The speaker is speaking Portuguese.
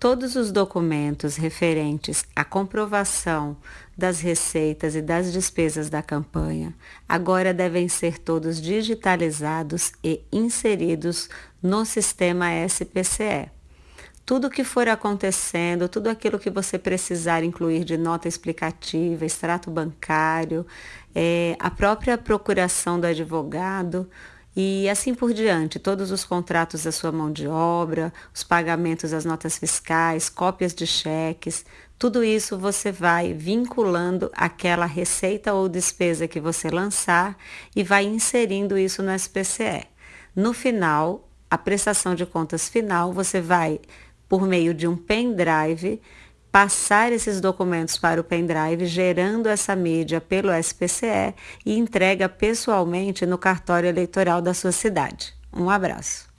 Todos os documentos referentes à comprovação das receitas e das despesas da campanha agora devem ser todos digitalizados e inseridos no sistema SPCE. Tudo que for acontecendo, tudo aquilo que você precisar incluir de nota explicativa, extrato bancário, é, a própria procuração do advogado, e assim por diante, todos os contratos da sua mão de obra, os pagamentos das notas fiscais, cópias de cheques, tudo isso você vai vinculando aquela receita ou despesa que você lançar e vai inserindo isso no SPCE. No final, a prestação de contas final, você vai, por meio de um pendrive, passar esses documentos para o pendrive, gerando essa mídia pelo SPCE e entrega pessoalmente no cartório eleitoral da sua cidade. Um abraço.